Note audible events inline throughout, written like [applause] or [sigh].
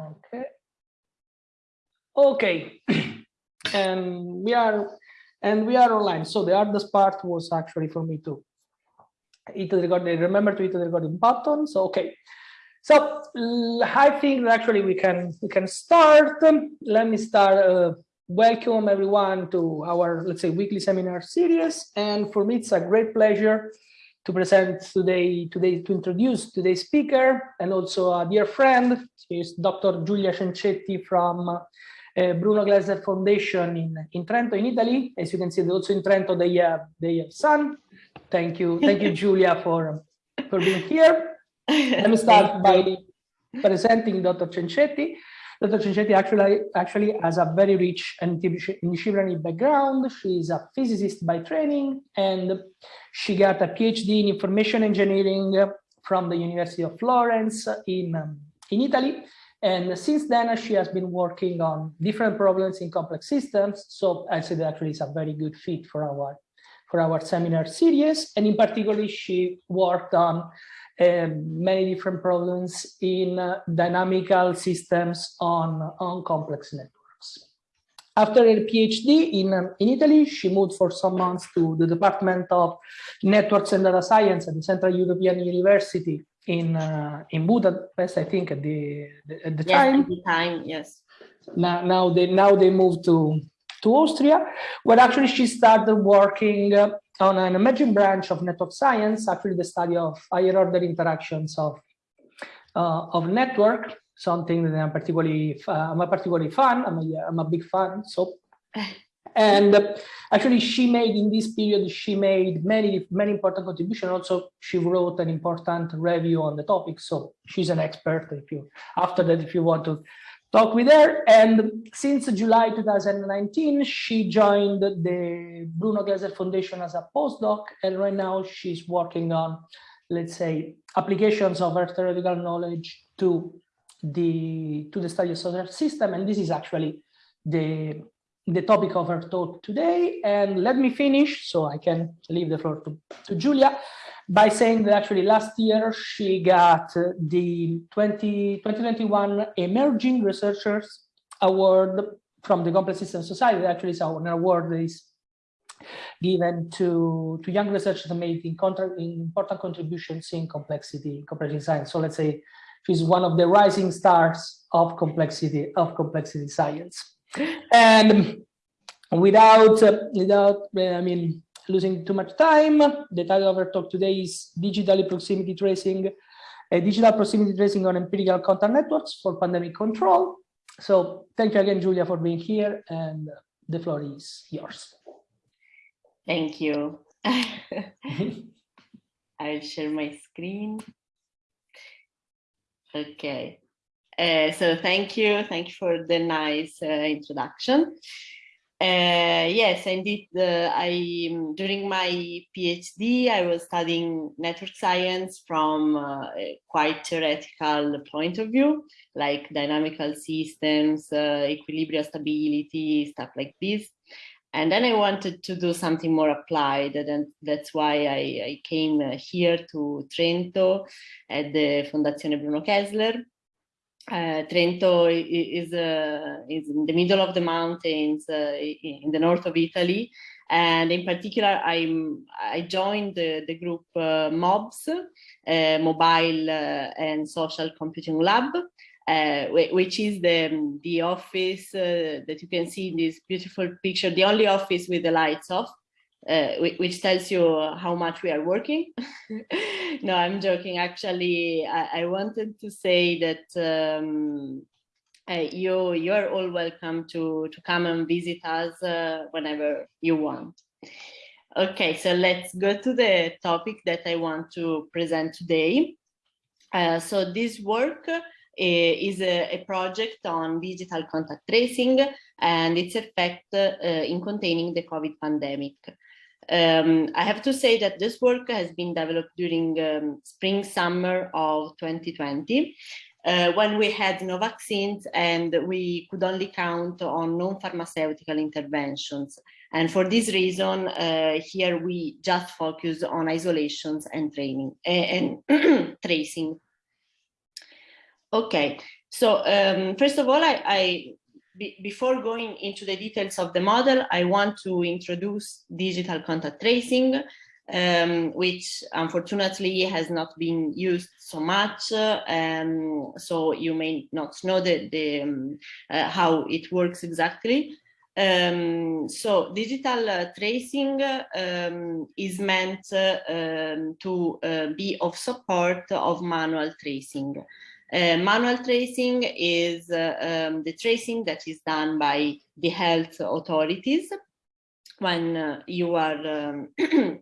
Okay. Okay. and [clears throat] we are and we are online. So the hardest part was actually for me to hit the recording. Remember to hit the recording button. So okay. So I think that actually we can we can start. Let me start. Uh, welcome everyone to our let's say weekly seminar series. And for me, it's a great pleasure to present today, today to introduce today's speaker and also a dear friend. is Dr. Giulia Cencetti from uh, Bruno Kessler Foundation in, in Trento, in Italy. As you can see, also in Trento, they have, they have sun. Thank you. Thank you, [laughs] Giulia, for, for being here. Let me start by presenting Dr. Cencetti. Dr. Cencetti actually, actually has a very rich and disciplinary background. She's a physicist by training, and she got a PhD in information engineering from the University of Florence in, um, in Italy. And since then, she has been working on different problems in complex systems. So I said actually is a very good fit for our for our seminar series. And in particular, she worked on um, many different problems in uh, dynamical systems on, on complex networks. After her PhD in, um, in Italy, she moved for some months to the Department of Networks and Data Science at the Central European University in uh, in Budapest, I think at the, the at the yes, time. At the time, yes. Now, now they now they moved to to Austria, where actually she started working uh, on an emerging branch of network science, actually the study of higher order interactions of, uh, of network, something that I'm particularly, uh, I'm a particularly fan, I'm a, I'm a big fan, so. [laughs] And uh, actually she made in this period, she made many, many important contributions. Also, she wrote an important review on the topic. So she's an expert if you, after that, if you want to talk with her. And since July 2019, she joined the Bruno Kessler Foundation as a postdoc. And right now she's working on, let's say, applications of her theoretical knowledge to the to the study of solar system. And this is actually the the topic of our talk today. And let me finish so I can leave the floor to, to Giulia by saying that actually last year she got the 20, 2021 Emerging Researchers Award from the Complex Systems Society. Actually, it's an award that is given to, to young researchers made important contributions in complexity, complexity science. So let's say she's one of the rising stars of complexity of complexity science. And without, without, I mean, losing too much time. The title of our talk today is Digitally Proximity Tracing, uh, Digital Proximity Tracing on Empirical Contact Networks for Pandemic Control. So thank you again, Giulia, for being here and the floor is yours. Thank you. [laughs] [laughs] I'll share my screen. Okay. Uh, so thank you. Thank you for the nice uh, introduction. Uh, yes, indeed. I during my PhD, I was studying network science from uh, a quite theoretical point of view, like dynamical systems, uh, equilibrium stability, stuff like this. And then I wanted to do something more applied, and that's why I, I came here to Trento at the Fondazione Bruno Kessler uh, Trento is, uh, is in the middle of the mountains uh, in the north of Italy. And in particular, I'm, I joined the, the group uh, MOBS, uh, Mobile uh, and Social Computing Lab, which is the, the office that you can see in this beautiful picture, the only office with the lights off uh, which tells you how much we are working. [laughs] no, I'm joking. Actually, I, I wanted to say that um, uh, you you are all welcome to to come and visit us uh, whenever you want. Okay, so let's go to the topic that I want to present today. Uh, so this work uh, is a, a, project on digital contact tracing and its effect uh, in containing the COVID pandemic. Um, I have to say that this work has been developed during um, spring, summer of 2020, uh, when we had no vaccines and we could only count on non-pharmaceutical interventions. And for this reason, uh, here we just focus on isolations and training and [clears throat] tracing. Okay, So um, first of all, I, I before going into the details of the model, I want to introduce digital contact tracing, um, which unfortunately has not been used so much. Um, so you may not know the, the um, uh, how it works exactly. Um, so digital uh, tracing um, is meant uh, um, to uh, be of support of manual tracing. Uh, manual tracing is uh, um, the tracing that is done by the health authorities. When uh, you are um, [clears throat]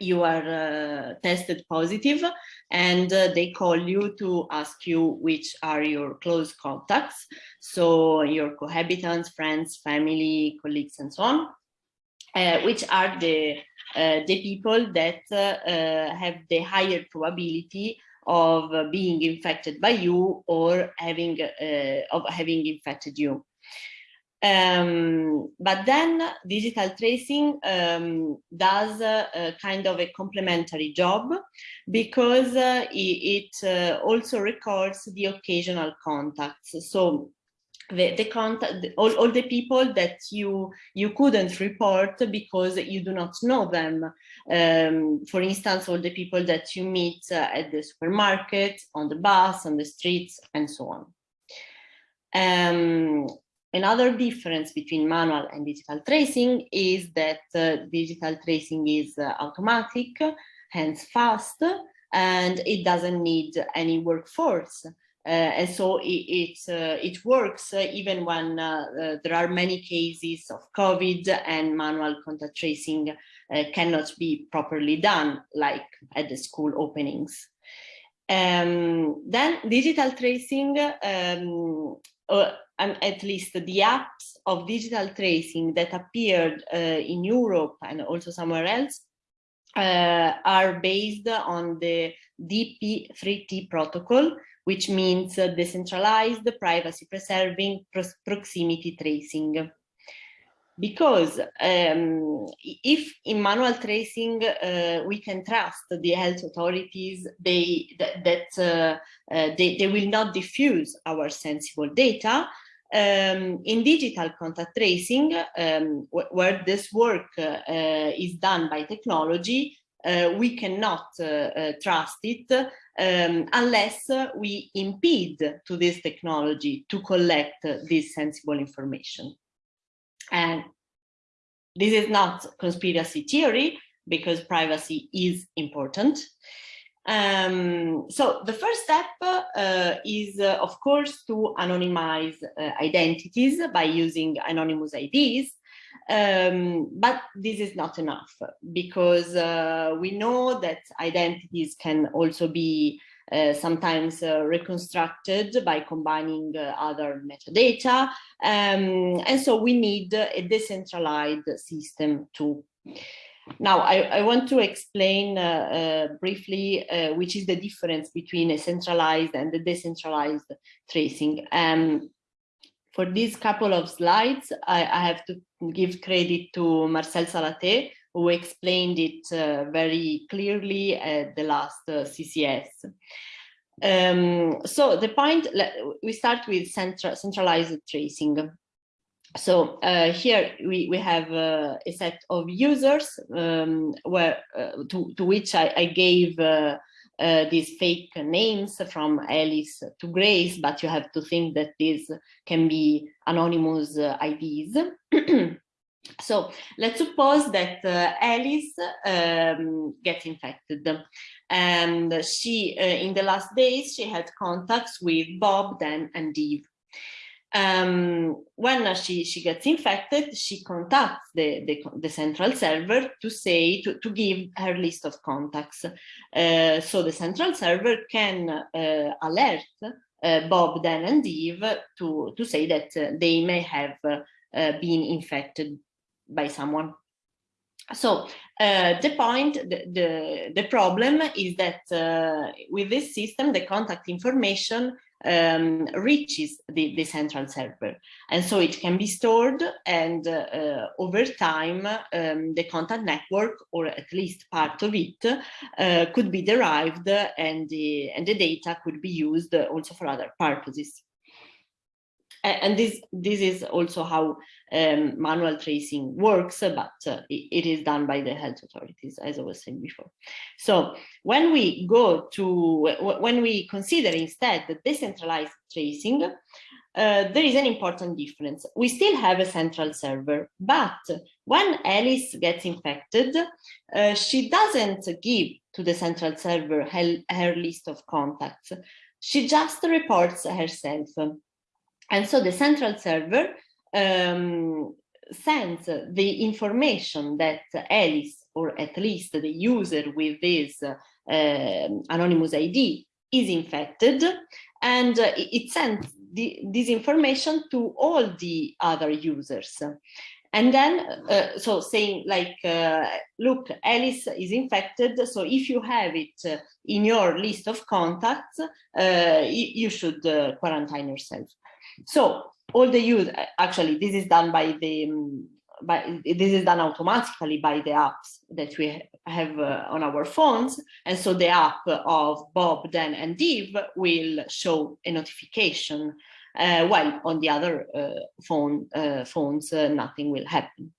you are uh, tested positive and uh, they call you to ask you which are your close contacts. So your cohabitants friends family colleagues and so on. Which are the the people that have the higher probability of being infected by you or having uh, of having infected you. Um, but then digital tracing um, does a, a, kind of a complementary job because uh, it, it uh, also records the occasional contacts. So the, the contact, all, all the people that you you couldn't report because you do not know them. Um, for instance, all the people that you meet uh, at the supermarket, on the bus, on the streets, and so on. Um, another difference between manual and digital tracing is that uh, digital tracing is uh, automatic, hence fast, and it doesn't need any workforce. Uh, and so it, it, uh, it works uh, even when there are many cases of COVID and manual contact tracing cannot be properly done, like at the school openings. Um, then digital tracing, um, uh, at least the apps of digital tracing that appeared uh, in Europe and also somewhere else uh, are based on the DP3T protocol, which means uh, decentralized, privacy preserving, proximity tracing. Because um, if in manual tracing uh, we can trust the health authorities, they that, that uh, uh they, they will not diffuse our sensible data, um, in digital contact tracing, um, wh where this work uh, is done by technology, uh, we cannot uh, uh, trust it um, unless we impede to this technology to collect this sensible information. And this is not conspiracy theory because privacy is important. Um, so the first step uh, is, uh, of course, to anonymize uh, identities by using anonymous IDs. Um, but this is not enough because uh, we know that identities can also be uh, sometimes uh, reconstructed by combining uh, other metadata. Um, and so we need a decentralized system too. Now, I, I want to explain uh, uh, briefly which is the difference between a centralized and the decentralized tracing. Um, for these couple of slides, I, I have to give credit to Marcel Salathé, who explained it uh, very clearly at the last uh, CCS. Um, so the point, we start with central, centralized tracing. So uh, here we, we have uh, a set of users um, where uh, to, to which I, I gave uh, these fake names from Alice to Grace, but you have to think that these can be anonymous uh, IDs. [clears throat] so let's suppose that uh, Alice um, gets infected and she, uh, in the last days, she had contacts with Bob, Dan and Eve um, when she, she gets infected, she contacts the, the, the, central server to say, to, to give her list of contacts. Uh, so the central server can uh, alert uh, Bob, Dan and Eve to, to say that uh, they may have uh, uh, been infected by someone. So the point, the, the, the, problem is that with this system, the contact information um, reaches the, the central server. And so it can be stored and uh, over time, um, the contact network, or at least part of it, uh, could be derived and the, and the data could be used also for other purposes. And this this is also how um, manual tracing works, but uh, it, it is done by the health authorities, as I was saying before. So when we go to when we consider instead the decentralized tracing, uh, there is an important difference. We still have a central server, but when Alice gets infected, uh, she doesn't give to the central server her, her list of contacts. She just reports herself. And so the central server um, sends the information that Alice, or at least the user with this uh, anonymous ID, is infected, and uh, it sends the, this information to all the other users. And then, uh, so saying like, uh, look, Alice is infected. So if you have it uh, in your list of contacts, uh, you should quarantine yourself. So all the use, actually, this is done by the, um, by, this is done automatically by the apps that we have uh, on our phones. And so the app of Bob, Dan, and Eve will show a notification uh, while on the other uh, phone uh, phones, nothing will happen.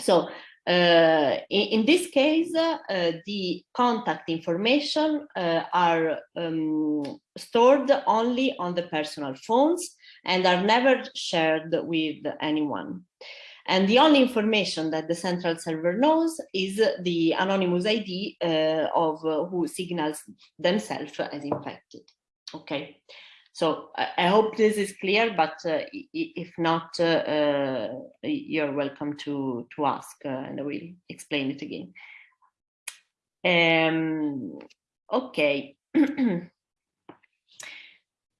So uh, in, in, this case, uh, the contact information uh, are um, stored only on the personal phones and are never shared with anyone. And the only information that the central server knows is the anonymous ID of who signals themselves as infected. Okay. So I hope this is clear, but uh, if not, uh, uh, you're welcome to, to ask uh, and I will explain it again. Um, okay. [clears throat]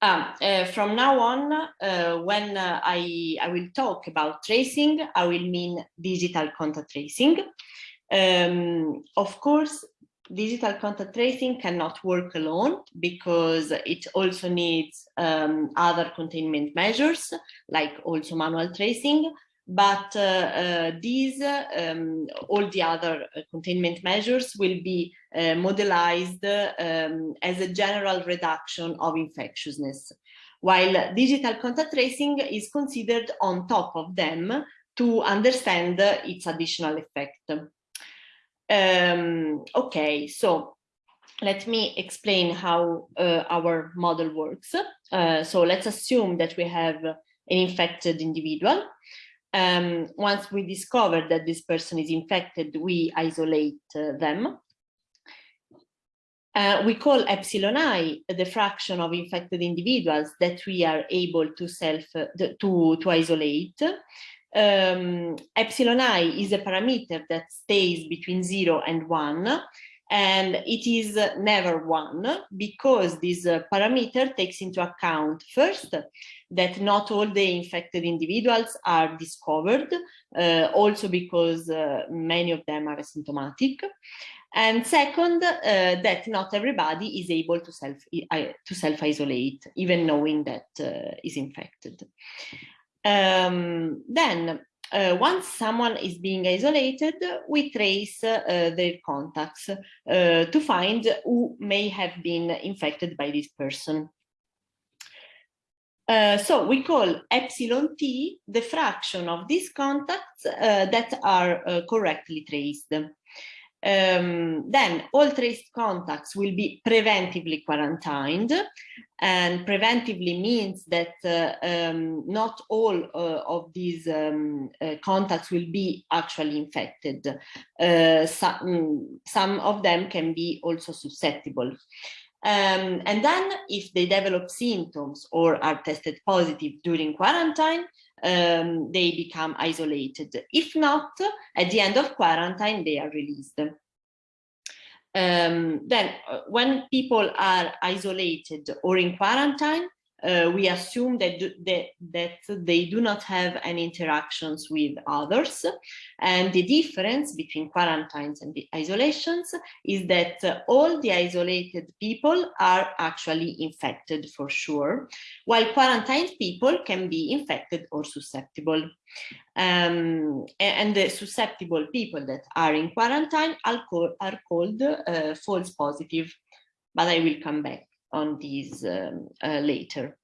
Ah, uh, from now on, uh, when I, I will talk about tracing, I will mean digital contact tracing. Um, of course, digital contact tracing cannot work alone because it also needs um, other containment measures, like also manual tracing. But uh, uh, these, um, all the other uh, containment measures will be modelized um, as a general reduction of infectiousness, while digital contact tracing is considered on top of them to understand its additional effect. Um, okay, so let me explain how uh, our model works. Uh, so let's assume that we have an infected individual. Um, once we discover that this person is infected, we isolate uh, them. Uh, we call epsilon i the fraction of infected individuals that we are able to self uh, to to isolate um, epsilon i is a parameter that stays between zero and one and it is never one because this uh, parameter takes into account first that not all the infected individuals are discovered uh, also because uh, many of them are asymptomatic. And second uh, that not everybody is able to self to self isolate even knowing that uh, is infected. Um, then uh, once someone is being isolated, we trace uh, their contacts uh, to find who may have been infected by this person. Uh, so we call epsilon t the fraction of these contacts uh, that are uh, correctly traced. Um, then all traced contacts will be preventively quarantined and preventively means that uh, um, not all uh, of these um, uh, contacts will be actually infected. Uh, some, mm, some of them can be also susceptible. Um, and then if they develop symptoms or are tested positive during quarantine, um, they become isolated. If not, at the end of quarantine, they are released. Um, then uh, when people are isolated or in quarantine, uh, we assume that, that, that they do not have any interactions with others. And the difference between quarantines and the isolations is that uh, all the isolated people are actually infected for sure, while quarantined people can be infected or susceptible. Um, and the susceptible people that are in quarantine are, called, are called uh, false positive, but I will come back on these um, uh, later.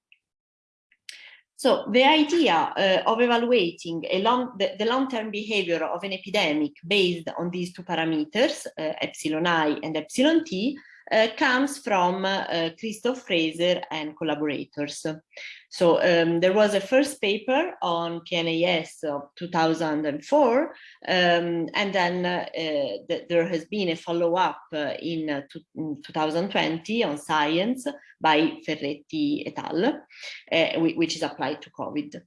So the idea uh, of evaluating long, the, the long-term behavior of an epidemic based on these two parameters, uh, epsilon i and epsilon t, uh, comes from uh, Christophe Fraser and collaborators. So um, there was a first paper on PNAS of 2004, um, and then uh, th there has been a follow-up uh, in, uh, in, 2020 on Science by Ferretti et al., which is applied to COVID.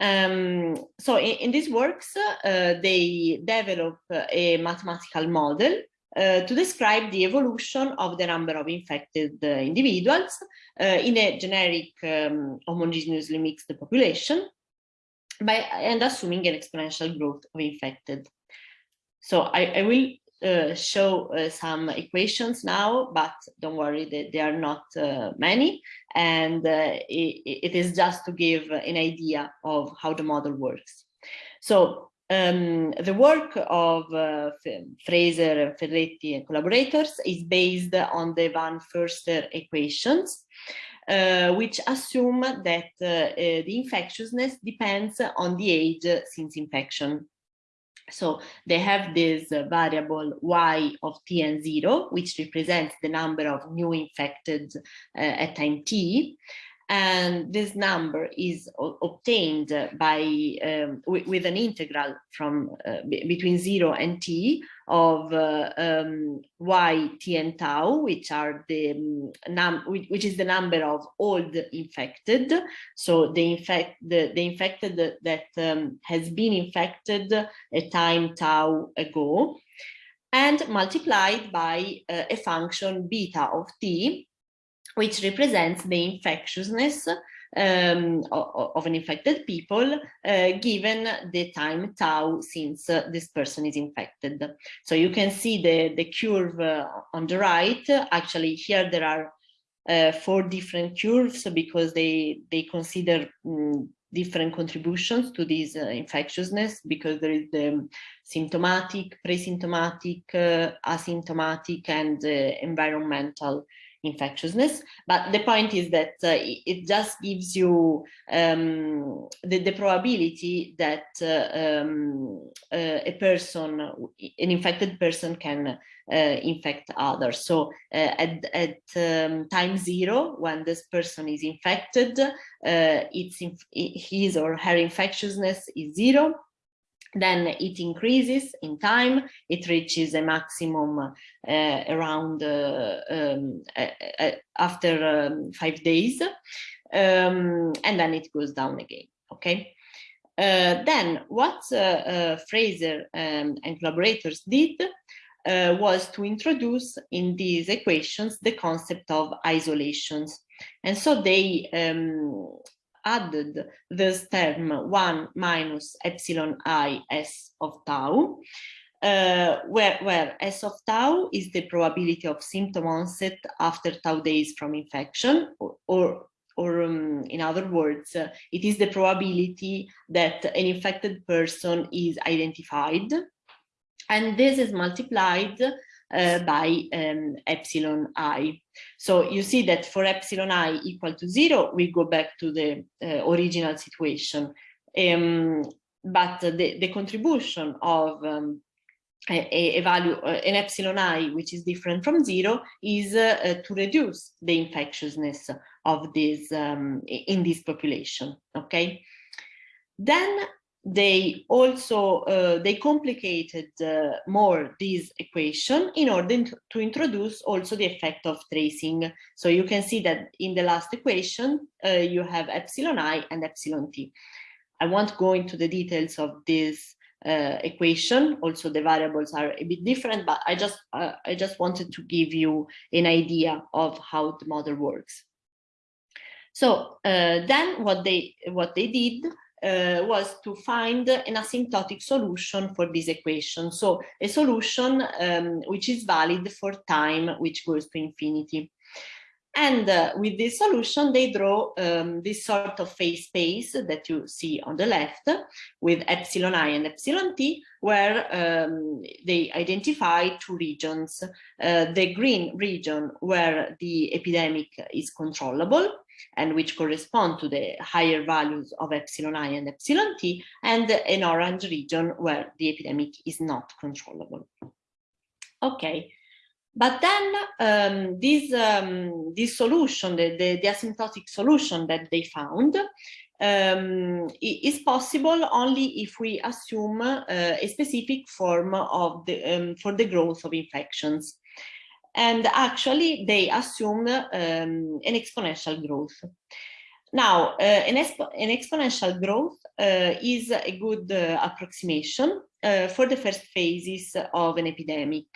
Um, so in, in, these works, uh, they develop a mathematical model uh, to describe the evolution of the number of infected uh, individuals uh, in a generic um, homogeneously mixed population by and assuming an exponential growth of infected. So I, I will show some equations now, but don't worry, they, they are not many. And it, it is just to give an idea of how the model works. So um, the work of uh, Fraser, Ferretti and collaborators is based on the Von Foerster equations, uh, which assume that uh, uh the infectiousness depends on the age since infection. So they have this variable y of t and 0, which represents the number of new infected uh, at time t and this number is obtained by um, with an integral from uh, between 0 and t of uh, um, y, t and tau, which are the um, num which is the number of old infected. So the infect the, the infected that um, has been infected a time tau ago and multiplied by uh, a function beta of t which represents the infectiousness um, of, an infected people uh, given the time tau since uh, this person is infected. So you can see the, the curve uh, on the right. Actually, here there are uh, four different curves because they, they consider um, different contributions to this uh, infectiousness because there is the symptomatic, pre-symptomatic, uh, asymptomatic, and environmental infectiousness. But the point is that uh, it just gives you um, the, the, probability that uh, um, uh, a person, an infected person can uh, infect others. So uh, at, at um, time zero, when this person is infected, uh, it's his or her infectiousness is zero then it increases in time, it reaches a maximum uh, around uh, um, uh, after um, five days, um, and then it goes down again, okay? Uh, then what uh, uh, Fraser um, and collaborators did was to introduce in these equations the concept of isolations. And so they um, added this term 1 minus epsilon i s of tau, uh, where, where S of tau is the probability of symptom onset after tau days from infection, or, or, or um, in other words, uh, it is the probability that an infected person is identified. And this is multiplied uh, by um, epsilon i. So you see that for epsilon i equal to zero, we go back to the uh, original situation. Um, but the, the contribution of um, a, a, value, uh, an epsilon i, which is different from zero, is uh, uh, to reduce the infectiousness of this um, in this population. Okay. Then they also uh, they complicated uh, more this equation in order to introduce also the effect of tracing. So you can see that in the last equation uh, you have epsilon i and epsilon t. I won't go into the details of this uh, equation. Also the variables are a bit different but i just uh, i just wanted to give you an idea of how the model works. So uh, then what they what they did uh, was to find an asymptotic solution for this equation. So a solution um, which is valid for time which goes to infinity. And uh, with this solution, they draw um, this sort of phase space that you see on the left with epsilon i and epsilon t, where um, they identify two regions. Uh, the green region where the epidemic is controllable, and which correspond to the higher values of epsilon i and epsilon t, and an orange region where the epidemic is not controllable. Okay, but then um, this, um, this solution, the, the, the, asymptotic solution that they found, um, is possible only if we assume uh, a specific form of the, um, for the growth of infections. And actually, they assume um, an exponential growth. Now, uh, an, an, exponential growth uh, is a good uh, approximation uh, for the first phases of an epidemic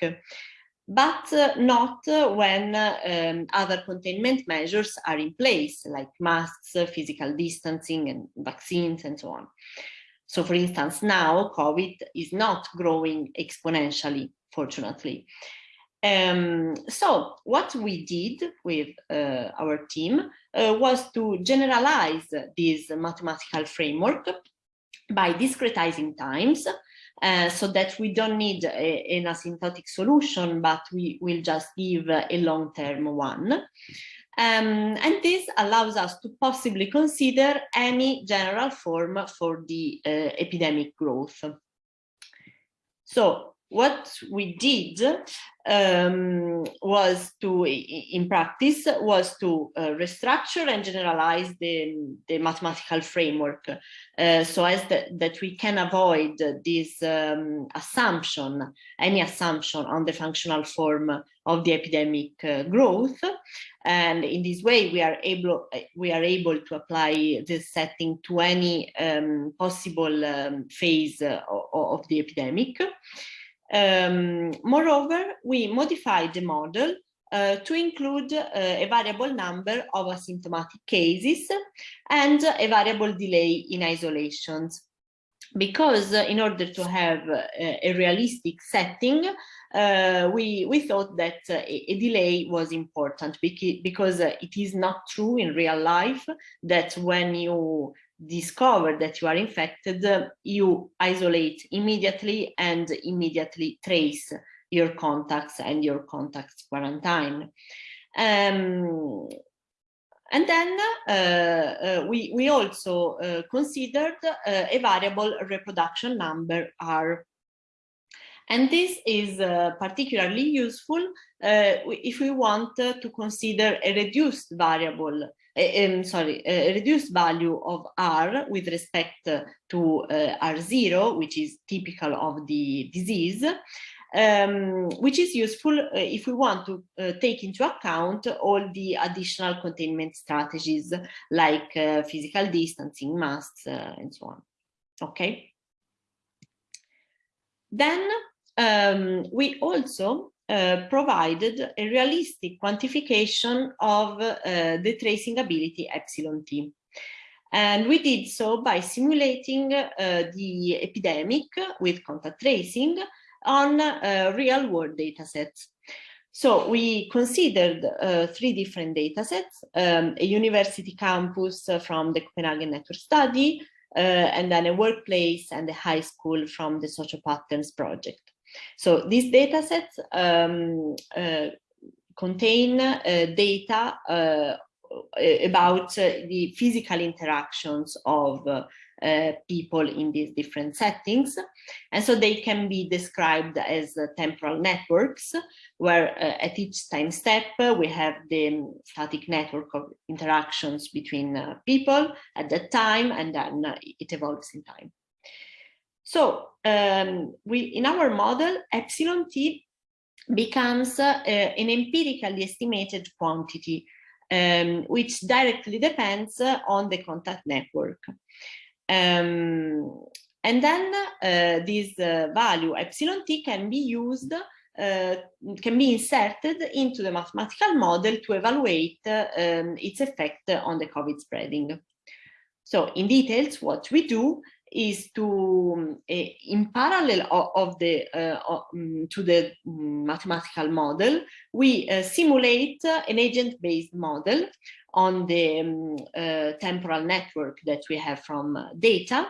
but uh, not when um, other containment measures are in place, like masks, physical distancing, and vaccines, and so on. So for instance, now COVID is not growing exponentially, fortunately. Um, so what we did with uh, our team uh, was to generalize this mathematical framework by discretizing times uh, so that we don't need a, an asymptotic solution, but we will just give a long-term one. Um, and this allows us to possibly consider any general form for the uh, epidemic growth. So what we did um, was to, in practice, was to uh, restructure and generalize the, the mathematical framework uh, so as the, that we can avoid this um, assumption, any assumption on the functional form of the epidemic uh, growth. And in this way, we are able, we are able to apply this setting to any um, possible um, phase of, of the epidemic. Um, moreover, we modified the model uh, to include uh, a variable number of asymptomatic cases and a variable delay in isolations. Because uh, in order to have a realistic setting, uh, we, we thought that uh, a, delay was important because, uh, it is not true in real life that when you discover that you are infected, you isolate immediately and immediately trace your contacts and your contacts quarantine. Um, and then uh, uh, we, we also uh, considered uh, a variable reproduction number R. And this is uh, particularly useful uh, if we want to consider a reduced variable um, sorry, reduced value of R with respect to uh, R0, which is typical of the disease, um, which is useful uh, if we want to uh, take into account all the additional containment strategies like uh, physical distancing, masks, and so on. Okay. Then um, we also uh, provided a realistic quantification of uh, the tracing ability epsilon t. And we did so by simulating uh, the epidemic with contact tracing on uh, real world datasets. So we considered uh, three different datasets, um, a university campus from the Copenhagen Network Study, and then a workplace and a high school from the SocioPatterns Project. So these data sets um, uh, contain uh, data uh, about the physical interactions of uh, people in these different settings. And so they can be described as uh, temporal networks, where uh, at each time step we have the static network of interactions between people at that time, and then it evolves in time. So um, we, in our model, epsilon t becomes uh, an empirically estimated quantity, um, which directly depends on the contact network. Um, and then uh, this uh, value epsilon t can be used, uh, can be inserted into the mathematical model to evaluate um, its effect on the COVID spreading. So in details, what we do is to uh, in parallel of, the uh, um, to the mathematical model we uh, simulate an agent-based model on the um, temporal network that we have from data.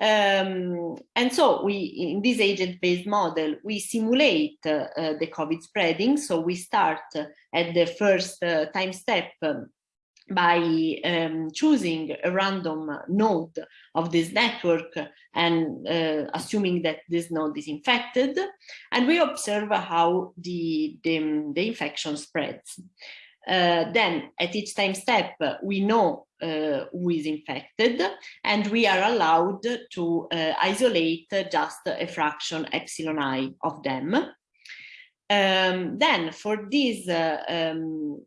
Um, and so we in this agent-based model we simulate the COVID spreading. So we start at the first time step um, by um, choosing a random node of this network and uh, assuming that this node is infected, and we observe how the, the, the infection spreads. Uh, then at each time step, we know uh, who is infected and we are allowed to uh, isolate just a fraction epsilon i of them. Um, then for this uh, um,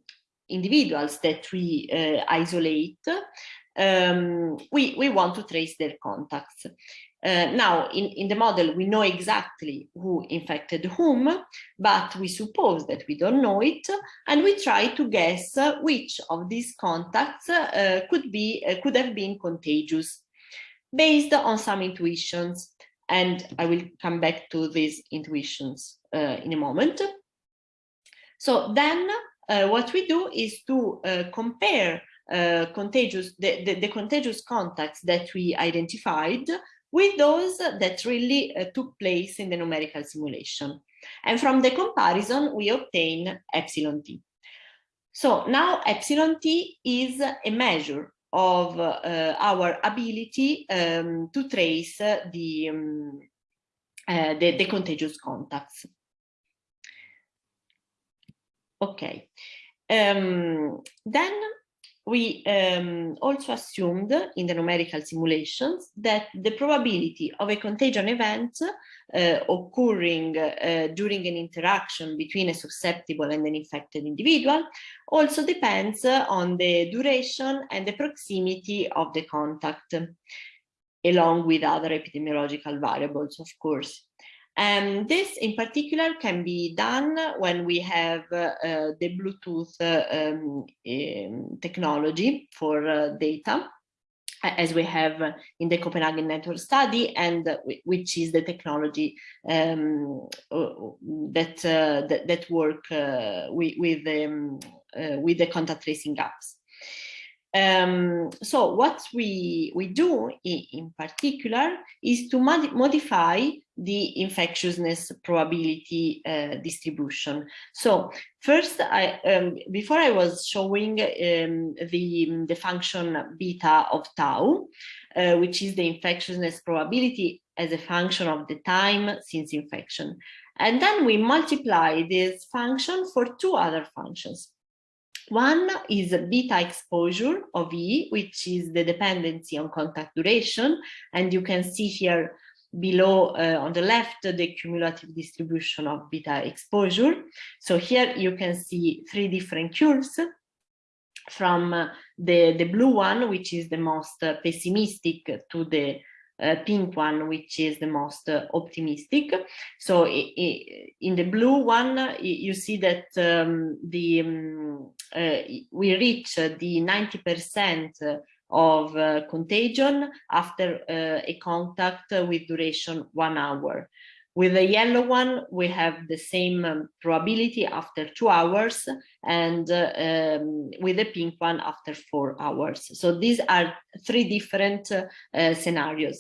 individuals that we uh, isolate, um, we, we want to trace their contacts. Uh, now, in, in the model, we know exactly who infected whom, but we suppose that we don't know it, and we try to guess which of these contacts uh, could be uh, could have been contagious, based on some intuitions. And I will come back to these intuitions uh, in a moment. So then what we do is to uh, compare uh, contagious the, the, the, contagious contacts that we identified with those that really uh, took place in the numerical simulation. And from the comparison, we obtain epsilon t. So now epsilon t is a measure of uh, our ability um, to trace the, um, uh, the, the contagious contacts. Okay. Um, then we um, also assumed in the numerical simulations that the probability of a contagion event uh, occurring uh, during an interaction between a susceptible and an infected individual also depends on the duration and the proximity of the contact, along with other epidemiological variables, of course. And um, this in particular can be done when we have uh, the Bluetooth uh, um, um, technology for uh, data, as we have in the Copenhagen network study, and which is the technology um, uh, that, uh, that, that work uh, with with, um, with the contact tracing apps. Um, so what we, we do in, in particular is to mod modify the infectiousness probability uh, distribution. So first, I, um, before I was showing um, the, the function beta of tau, uh, which is the infectiousness probability as a function of the time since infection. And then we multiply this function for two other functions. One is beta exposure of E, which is the dependency on contact duration. And you can see here below uh, on the left, the cumulative distribution of beta exposure. So here you can see three different curves from uh, the, the blue one, which is the most uh, pessimistic to the uh, pink one, which is the most uh, optimistic. So in the blue one, you see that um, the um, uh, we reach the 90% of uh, contagion after uh, a contact with duration one hour. With the yellow one, we have the same um, probability after two hours and uh, um, with the pink one after four hours. So these are three different uh, scenarios.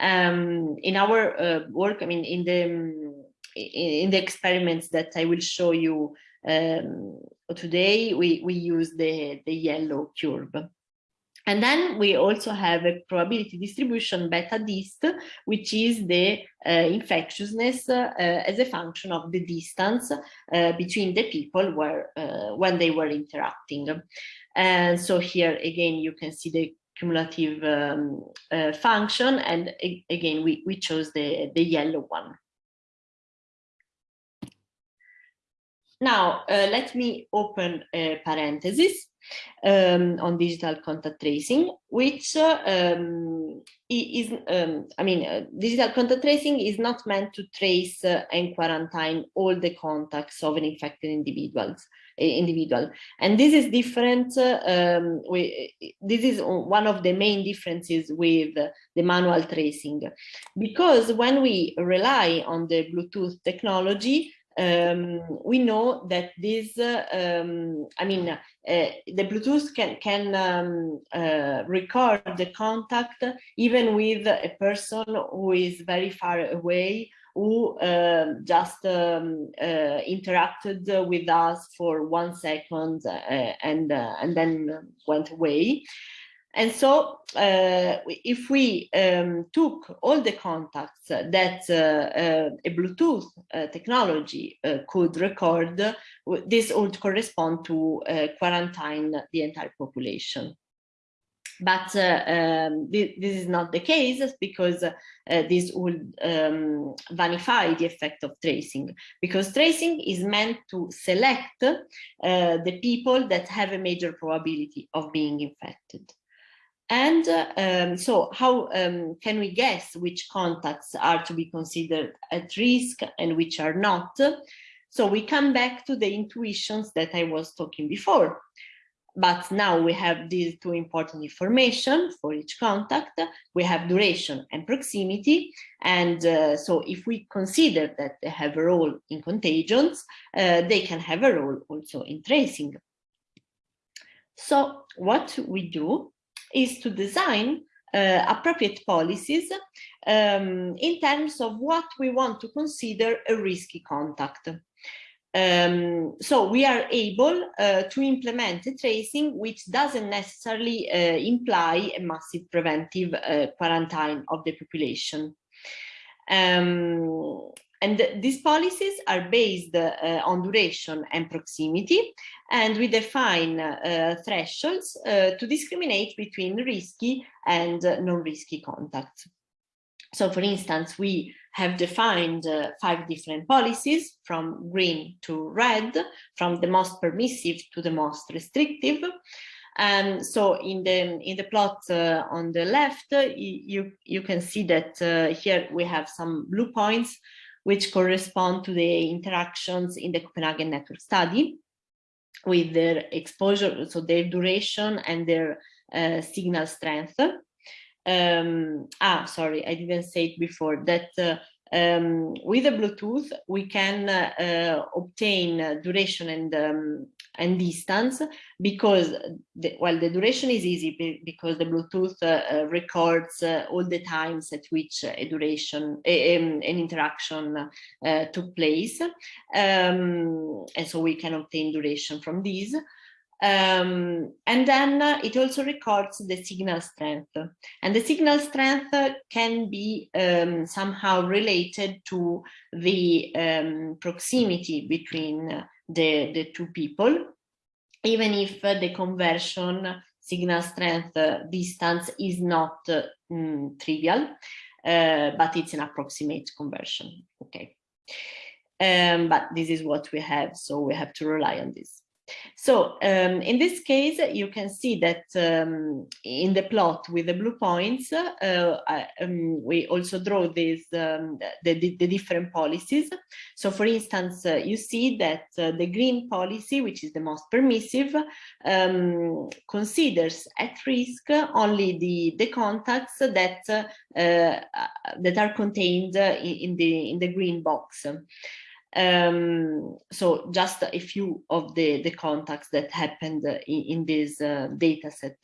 Um, in our uh, work, I mean, in the, um, in the experiments that I will show you um, today, we, we use the, the yellow curve. And then we also have a probability distribution beta dist, which is the uh, infectiousness uh, as a function of the distance uh, between the people where uh, when they were interacting. And so here again, you can see the cumulative um, uh, function. And again, we, we chose the, the yellow one. Now, uh, let me open a parenthesis um, on digital contact tracing, which uh, um, is, um, I mean, uh, digital contact tracing is not meant to trace uh, and quarantine all the contacts of an infected individuals, individual. And this is different, um, we, this is one of the main differences with the manual tracing, because when we rely on the Bluetooth technology, um, we know that this, uh, um, I mean, uh, the Bluetooth can, can um, uh, record the contact even with a person who is very far away who uh, just um, uh, interacted with us for one second uh, and, uh, and then went away. And so uh, if we um, took all the contacts that uh, a Bluetooth technology could record, this would correspond to quarantine the entire population. But uh, um, this, this, is not the case because uh, this would um, vanify the effect of tracing because tracing is meant to select uh, the people that have a major probability of being infected. And uh, um, so how um, can we guess which contacts are to be considered at risk and which are not? So we come back to the intuitions that I was talking before. But now we have these two important information for each contact. We have duration and proximity. And uh, so if we consider that they have a role in contagions, uh, they can have a role also in tracing. So what we do is to design uh, appropriate policies um, in terms of what we want to consider a risky contact. Um, so we are able uh, to implement a tracing which doesn't necessarily uh, imply a massive preventive uh, quarantine of the population. Um, and these policies are based uh, on duration and proximity, and we define uh, thresholds uh, to discriminate between risky and non-risky contacts. So for instance, we have defined uh, five different policies from green to red, from the most permissive to the most restrictive. And so in the in the plot uh, on the left, uh, you you can see that uh, here we have some blue points which correspond to the interactions in the Copenhagen network study with their exposure, so their duration and their uh, signal strength. Um, ah, sorry, I didn't say it before, that uh, um, with the Bluetooth, we can uh, obtain duration and um, and distance because the, well the duration is easy because the Bluetooth uh, uh records uh, all the times at which a duration a, a, an interaction uh, took place. Um, and so we can obtain duration from these um, and then it also records the signal strength. And the signal strength can be um, somehow related to the um, proximity between the, the two people, even if the conversion signal strength distance is not mm, trivial, uh, but it's an approximate conversion. Okay. Um, but this is what we have, so we have to rely on this. So um, in this case, you can see that um, in the plot with the blue points, uh, um, we also draw these um, the, the, the, different policies. So for instance, uh, you see that uh, the green policy, which is the most permissive, um, considers at risk only the, the contacts that uh, uh, that are contained in, in the in the green box. Um, so just a few of the, the contacts that happened in, in this uh, data set.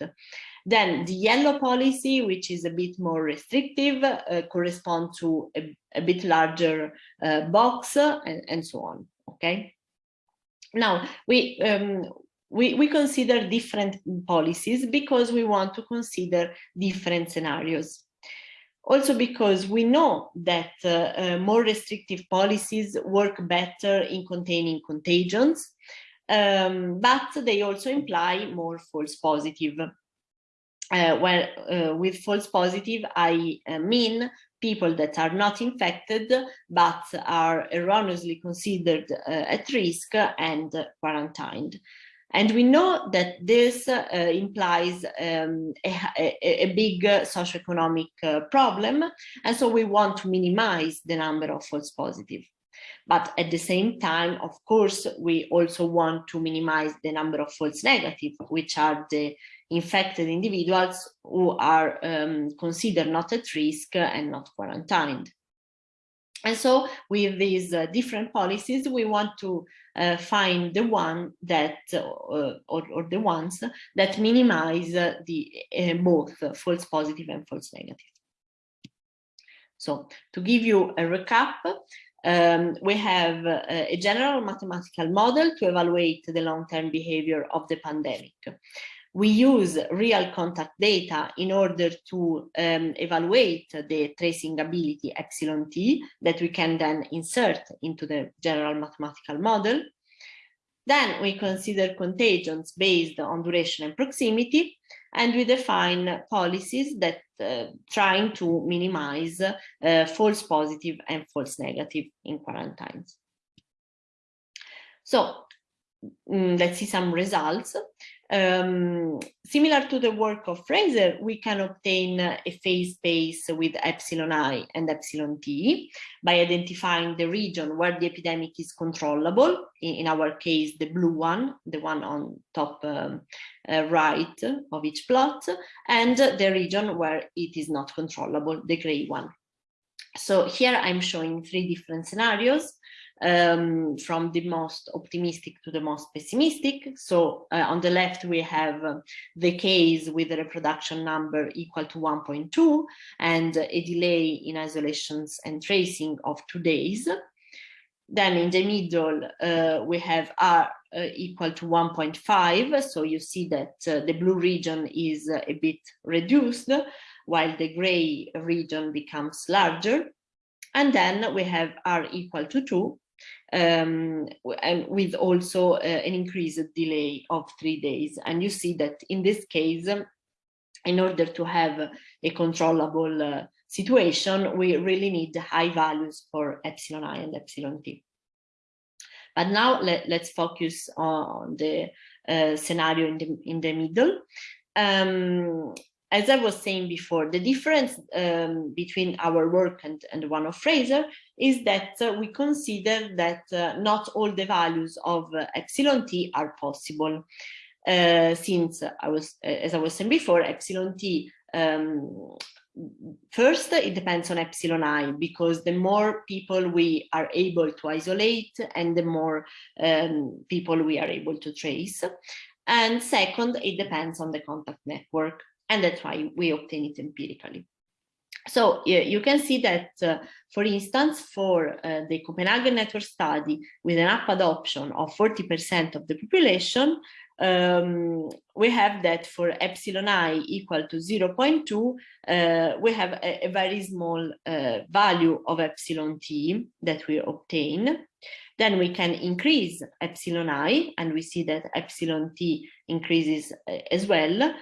Then the yellow policy, which is a bit more restrictive, uh, correspond to a, a bit larger uh, box and, and so on, okay? Now, we, um, we, we consider different policies because we want to consider different scenarios. Also because we know that uh, uh, more restrictive policies work better in containing contagions, um, but they also imply more false positive. Uh, where uh, with false positive, I uh, mean people that are not infected, but are erroneously considered uh, at risk and quarantined. And we know that this uh, implies um, a, a, big uh, socioeconomic uh, problem. And so we want to minimize the number of false positive. But at the same time, of course, we also want to minimize the number of false negative, which are the infected individuals who are um, considered not at risk and not quarantined. And so with these uh, different policies, we want to uh, find the one that, uh, or, or, the ones that minimize the uh, both false positive and false negative. So to give you a recap, um, we have a, a general mathematical model to evaluate the long-term behavior of the pandemic. We use real contact data in order to um, evaluate the tracing ability epsilon t that we can then insert into the general mathematical model. Then we consider contagions based on duration and proximity, and we define policies that uh, trying to minimize uh, false positive and false negative in quarantines. So mm, let's see some results. Um, similar to the work of Fraser, we can obtain a phase space with epsilon i and epsilon t by identifying the region where the epidemic is controllable, in, our case, the blue one, the one on top um, uh, right of each plot, and the region where it is not controllable, the gray one. So here I'm showing three different scenarios um, from the most optimistic to the most pessimistic. So uh, on the left, we have uh, the case with a reproduction number equal to 1.2 and a delay in isolations and tracing of two days. Then in the middle, uh, we have R uh, equal to 1.5. So you see that uh, the blue region is uh, a bit reduced, while the gray region becomes larger. And then we have R equal to 2, um, and with also uh, an increased delay of three days. And you see that in this case, in order to have a controllable uh, situation, we really need high values for epsilon i and epsilon t. But now let, us focus on the uh, scenario in the, in the middle. Um, as I was saying before, the difference um, between our work and, and one of Fraser is that uh, we consider that uh, not all the values of uh, epsilon t are possible. Uh, since I was, as I was saying before, epsilon t um, first it depends on epsilon i because the more people we are able to isolate and the more um, people we are able to trace and second it depends on the contact network and that's why we obtain it empirically. So you can see that, uh, for instance, for uh, the Copenhagen network study with an app adoption of 40% of the population, um, we have that for epsilon i equal to 0.2, uh, we have a, a very small uh, value of epsilon t that we obtain. Then we can increase epsilon i, and we see that epsilon t increases uh, as well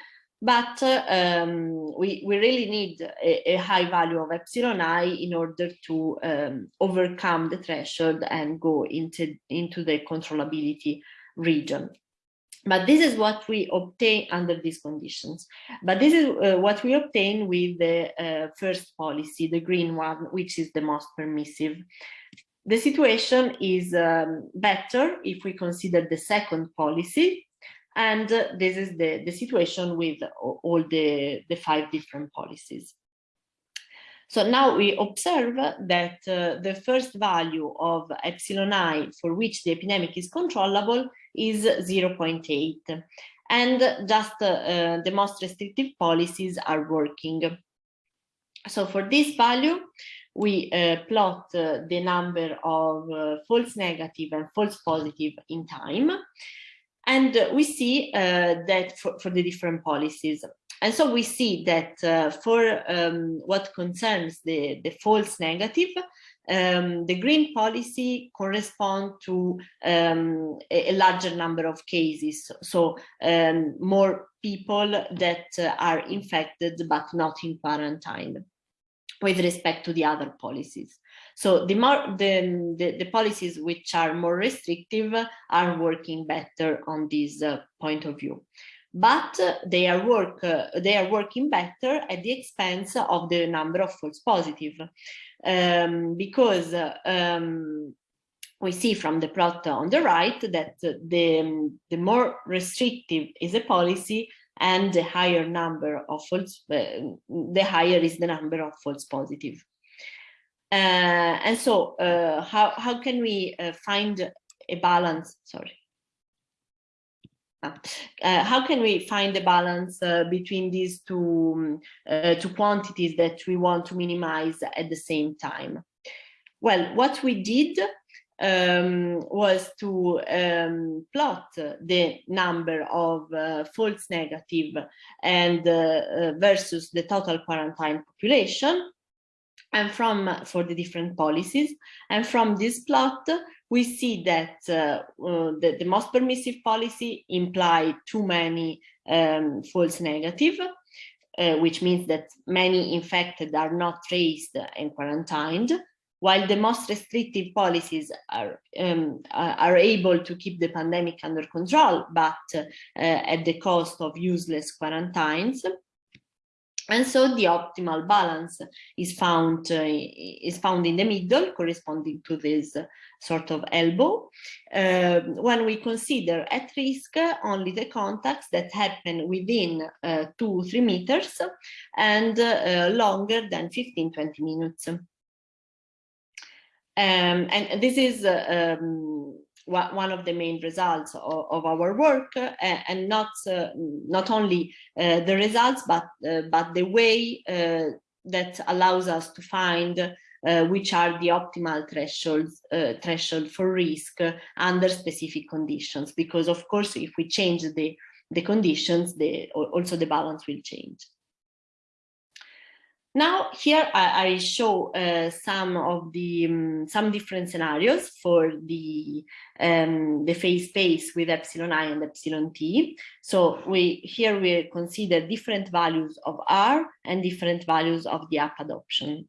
but um, we, we really need a, a, high value of epsilon i in order to um, overcome the threshold and go into, into the controllability region. But this is what we obtain under these conditions. But this is uh, what we obtain with the uh, first policy, the green one, which is the most permissive. The situation is um, better if we consider the second policy, and uh, this is the, the situation with all the, the five different policies. So now we observe that uh, the first value of epsilon i for which the epidemic is controllable is 0.8 and just uh, the most restrictive policies are working. So for this value, we uh, plot uh, the number of uh, false negative and false positive in time and we see uh, that for, for, the different policies. And so we see that uh, for um, what concerns the, the false negative, um, the green policy correspond to um, a, a, larger number of cases. So um, more people that uh, are infected but not in quarantine with respect to the other policies. So the more the, the, the policies which are more restrictive are working better on this uh, point of view but uh, they are work uh, they are working better at the expense of the number of false positive um, because uh, um, we see from the plot on the right that the the more restrictive is a policy and the higher number of false uh, the higher is the number of false positive uh, and so uh, how, how can we find a balance, sorry. uh, how can we find the balance uh, between these two, uh, two quantities that we want to minimize at the same time? Well, what we did um, was to um, plot the number of uh, false negative and uh, uh, versus the total quarantine population. And from for the different policies. And from this plot we see that uh, uh, the, the, most permissive policy imply too many um, false negative uh, which means that many infected are not traced and quarantined while the most restrictive policies are, um, are able to keep the pandemic under control, but uh, at the cost of useless quarantines. And so the optimal balance is found uh, is found in the middle, corresponding to this sort of elbow, uh, when we consider at risk only the contacts that happen within uh, two, three meters and uh, longer than 15, 20 minutes. Um, and this is uh, um, one of the main results of, of our work uh, and not uh, not only uh, the results but uh, but the way uh, that allows us to find which are the optimal thresholds threshold for risk under specific conditions. Because of course if we change the the conditions the also the balance will change now here I, I show uh, some of the um, some different scenarios for the um, the phase space with epsilon i and epsilon t. So we here we consider different values of r and different values of the app adoption.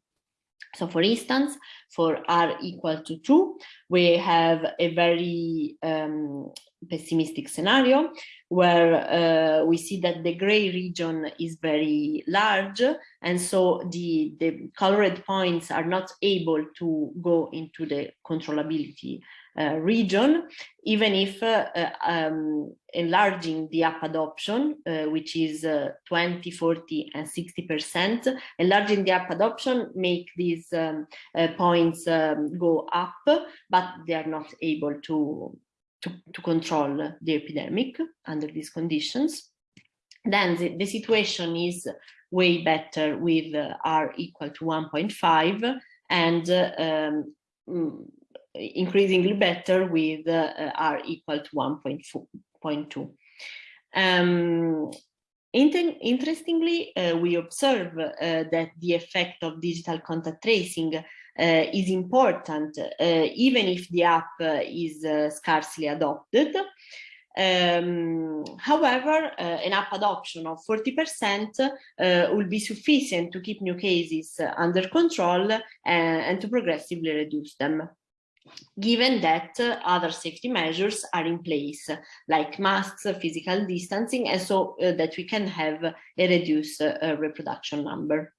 So for instance, for r equal to 2, we have a very um, pessimistic scenario where uh, we see that the gray region is very large. And so the, the colored points are not able to go into the controllability region, even if uh, uh, um, enlarging the app adoption, uh, which is uh, 20, 40, and 60%, enlarging the app adoption make these um, points um, go up, but they are not able to, to, to control the epidemic under these conditions. Then the, the situation is way better with R equal to 1.5 and um, mm, increasingly better with uh, r equal to 1.2. Um, interestingly, uh, we observe uh, that the effect of digital contact tracing uh, is important, uh, even if the app uh, is scarcely adopted. Um, however, an app adoption of 40% will be sufficient to keep new cases under control and to progressively reduce them given that uh, other safety measures are in place, like masks, physical distancing, and so uh, that we can have a reduced uh, reproduction number.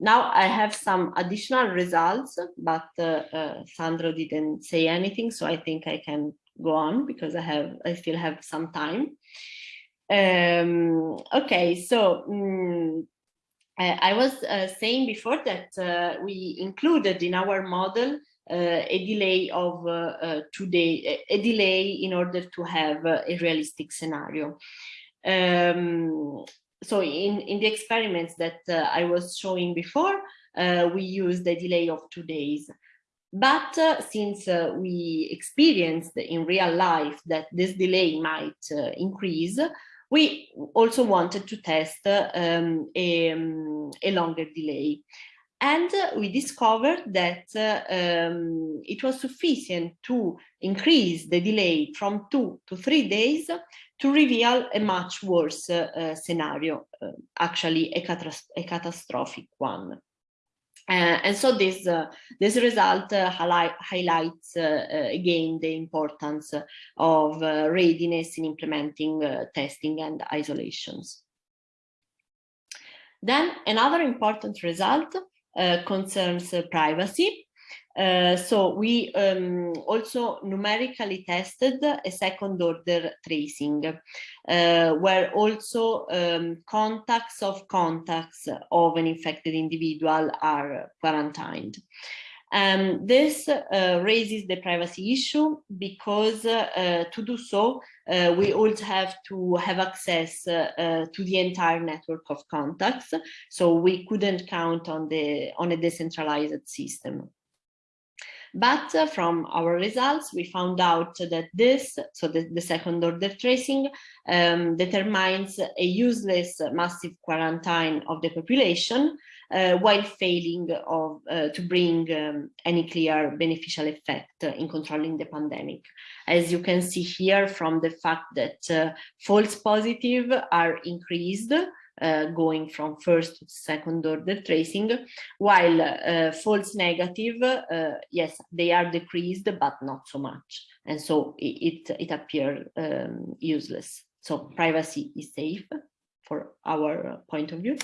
Now I have some additional results, but uh, uh, Sandro didn't say anything, so I think I can go on because I have I still have some time. Um, okay, so um, I was uh, saying before that uh, we included in our model uh, a delay of uh, uh, two days, a delay in order to have a realistic scenario. Um, so in, in the experiments that I was showing before, we used a delay of two days. But since we experienced in real life that this delay might increase, we also wanted to test um, a, um, a, longer delay. And we discovered that um, it was sufficient to increase the delay from two to three days to reveal a much worse uh, scenario, uh, actually a, a catastrophic one. Uh, and so this uh, this result uh, highlight, highlights uh, uh, again the importance of uh, readiness in implementing testing and isolations. Then another important result concerns privacy. Uh, so we um, also numerically tested a second order tracing uh, where also um, contacts of contacts of an infected individual are quarantined. Um, this uh, raises the privacy issue because uh, to do so, uh, we also have to have access to the entire network of contacts. So we couldn't count on the on a decentralized system. But uh, from our results, we found out that this, so the, the second order tracing, um, determines a useless massive quarantine of the population uh, while failing of, uh, to bring um, any clear beneficial effect in controlling the pandemic. As you can see here from the fact that uh, false positive are increased uh, going from first to second order tracing, while uh, false negative, uh, yes, they are decreased, but not so much. And so it, it, it appears um, useless. So privacy is safe for our point of view.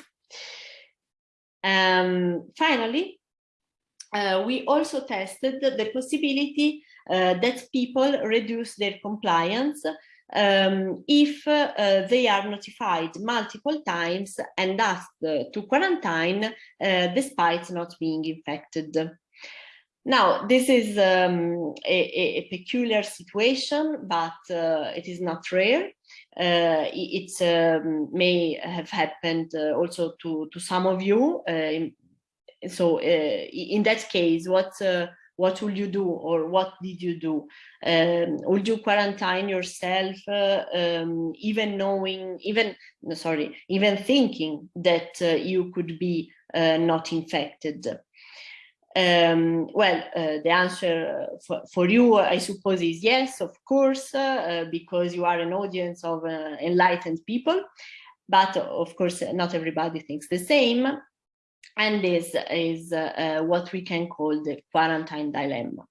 Um, finally, uh, we also tested the possibility uh, that people reduce their compliance um, if uh, they are notified multiple times and asked to quarantine uh, despite not being infected. Now, this is um, a, a, peculiar situation, but uh, it is not rare. Uh, it um, may have happened uh, also to, to some of you. Uh, so uh, in that case, what what will you do or what did you do? Um, would you quarantine yourself, uh, um, even knowing, even, sorry, even thinking that uh, you could be uh, not infected? Um, well, uh, the answer for, for, you, I suppose, is yes, of course, uh, because you are an audience of uh, enlightened people. But of course, not everybody thinks the same. And this is uh, uh, what we can call the quarantine dilemma.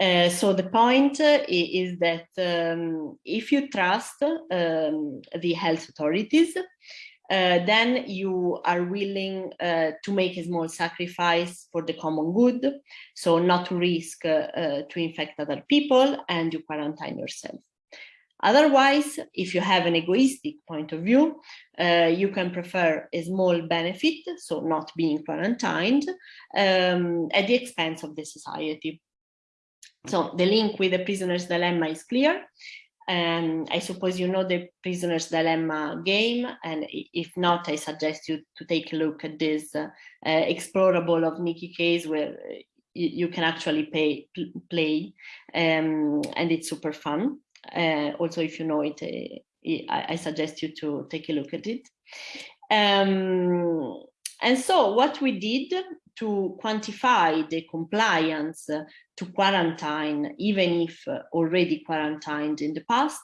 Uh, so the point uh, is that um, if you trust um, the health authorities, uh, then you are willing uh, to make a small sacrifice for the common good, so not to risk to infect other people and you quarantine yourself. Otherwise, if you have an egoistic point of view, uh, you can prefer a small benefit, so not being quarantined, um, at the expense of the society. So the link with the prisoner's dilemma is clear. And I suppose you know the prisoner's dilemma game. And if not, I suggest you to take a look at this uh, uh, explorable of Nicky Case where you, you can actually pay, play um, and it's super fun. Uh, also, if you know it, uh, I, I, suggest you to take a look at it. Um, and so what we did to quantify the compliance to quarantine, even if already quarantined in the past,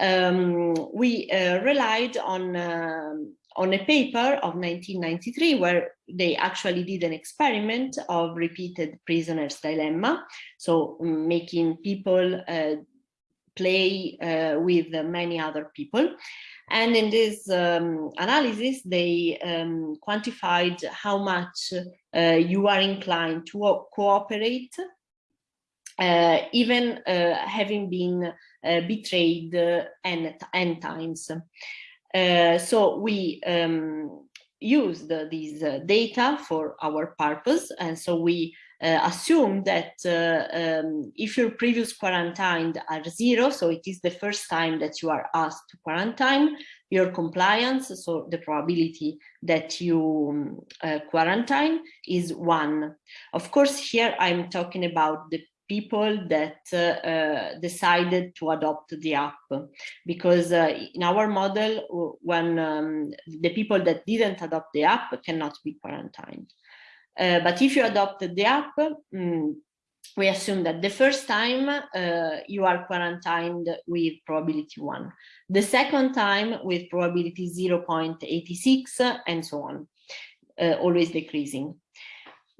um, we uh, relied on, uh, on a paper of 1993 where they actually did an experiment of repeated prisoner's dilemma. So um, making people uh, play uh, with many other people. And in this um, analysis, they um, quantified how much uh, you are inclined to cooperate, uh, even uh, having been uh, betrayed uh, n, n times. so we um, used these data for our purpose, and so we uh, assume that uh, um, if your previous quarantined are zero, so it is the first time that you are asked to quarantine, your compliance, so the probability that you um, uh, quarantine is one. Of course, here I'm talking about the people that uh, uh, decided to adopt the app because uh, in our model when um, the people that didn't adopt the app cannot be quarantined uh, but if you adopted the app, mm, we assume that the first time uh, you are quarantined with probability one, the second time with probability 0.86 and so on, uh, always decreasing.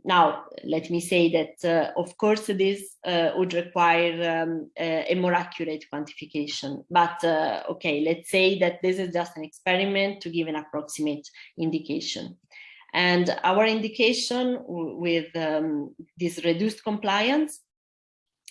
Now, let me say that, uh, of course, this uh, would require um, a more accurate quantification. But, uh, okay, let's say that this is just an experiment to give an approximate indication. And our indication with um, this reduced compliance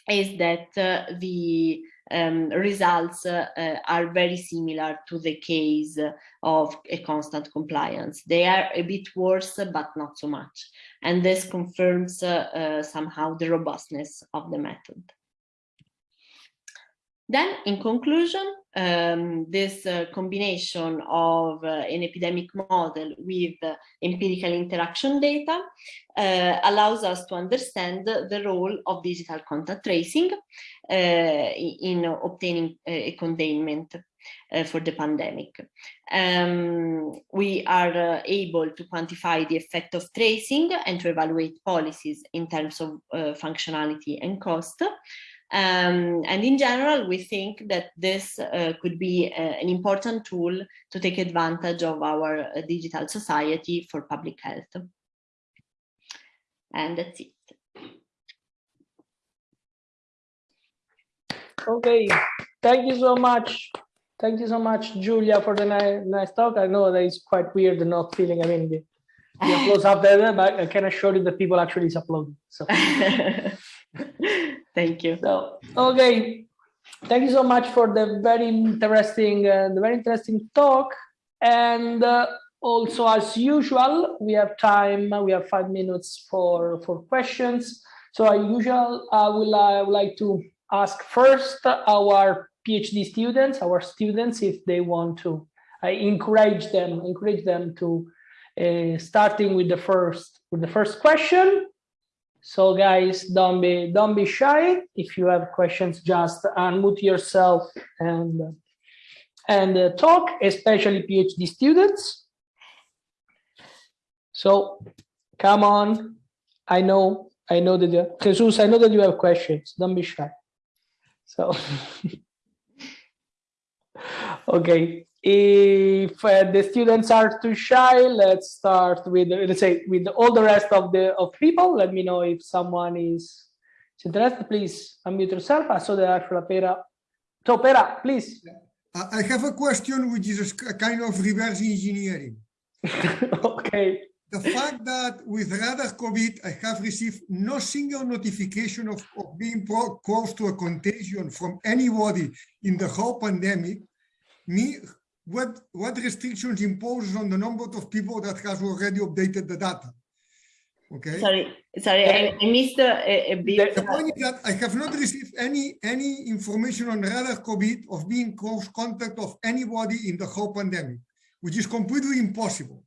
is that uh, the um, results uh, uh, are very similar to the case of a constant compliance. They are a bit worse, but not so much. and this confirms uh, uh, somehow the robustness of the method. Then, in conclusion, um, this uh, combination of uh, an epidemic model with uh, empirical interaction data uh, allows us to understand the role of digital contact tracing uh, in obtaining uh, a containment for the pandemic. Um, we are able to quantify the effect of tracing and to evaluate policies in terms of functionality and cost. Um, and in general, we think that this uh, could be uh, an important tool to take advantage of our uh, digital society for public health. And that's it. Okay, thank you so much. Thank you so much, Giulia, for the nice, nice talk. I know that it's quite weird not feeling, I mean, the, the [laughs] applause up there, but I can assure you that people actually is uploading. So. [laughs] Thank you. So, okay. Thank you so much for the very interesting, uh, the very interesting talk. And uh, also, as usual, we have time. We have five minutes for for questions. So, as usual, I will I would like to ask first our PhD students, our students, if they want to. I encourage them, encourage them to uh, starting with the first with the first question so guys, don't be don't be shy. If you have questions, just unmute yourself and and uh, talk, especially PhD students. So come on. I know, I know that you, Jesus, I know that you have questions. Don't be shy. So [laughs] okay if uh, the students are too shy let's start with let's say with all the rest of the of people. Let me know if someone is interested. Please unmute yourself i saw that pera so pera please. I have a question which is a kind of reverse engineering. [laughs] Okay. The fact that with radar covid i have received no single notification of, of being close to a contagion from anybody in the whole pandemic me what what restrictions imposes on the number of people that has already updated the data. Okay. Sorry, sorry, I, I missed a, a bit. The point is that I have not received any any information on radar COVID of being close contact of anybody in the whole pandemic, which is completely impossible.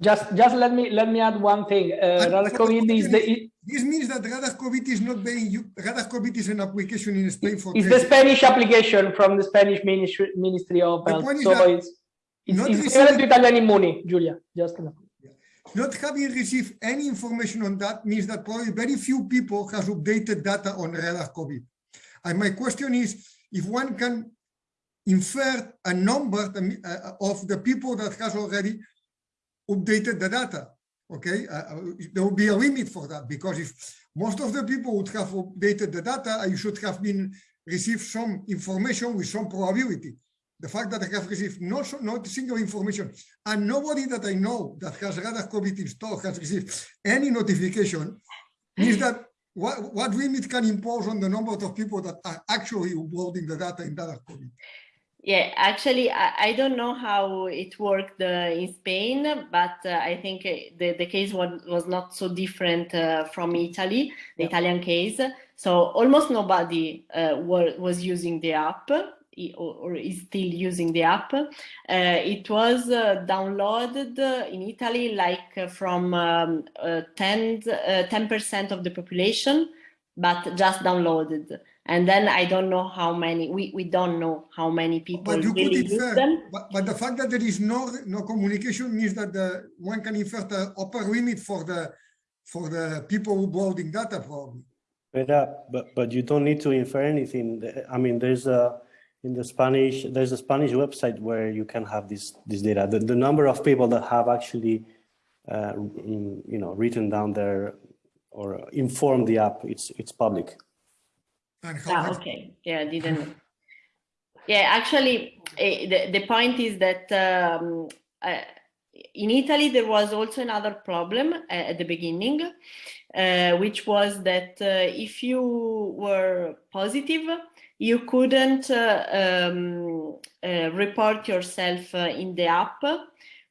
Just just let me let me add one thing. Uh, radar COVID is the this means that Radar COVID is not being Radar COVID is an application in Spain for. It's the Spanish application from the Spanish Ministry Ministry of Health. So it's it's, it's to Italian Immuni, Giulia. Just enough. Not having received any information on that means that probably very few people has updated data on Radar COVID. And my question is, if one can infer a number uh, of the people that has already updated the data, okay uh, uh, there will be a limit for that because if most of the people would have updated the data you should have been received some information with some probability the fact that I have received no, not single information and nobody that I know that has radar COVID installed has received any notification means that what, what limit can impose on the number of people that are actually uploading the data in radar COVID? Yeah, actually, I, I, don't know how it worked uh, in Spain, but uh, I think uh, the, the case was, was not so different uh, from Italy, the yeah. Italian case. So almost nobody uh, was using the app or, is still using the app. Uh, it was downloaded in Italy like from um, 10, 10% of the population, but just downloaded and then I don't know how many we, we don't know how many people but you really could infer, them. But, but the fact that there is no no communication means that the one can infer the upper limit for the for the people uploading data probably. But, uh, but but you don't need to infer anything. I mean, there's a in the Spanish there's a Spanish website where you can have this this data. The, the number of people that have actually uh, you know written down there or informed the app it's it's public. Ah, okay. Yeah, I didn't. yeah, actually, uh, the, the point is that um, uh, in Italy, there was also another problem uh, at the beginning, uh, which was that uh, if you were positive, you couldn't uh, um, report yourself in the app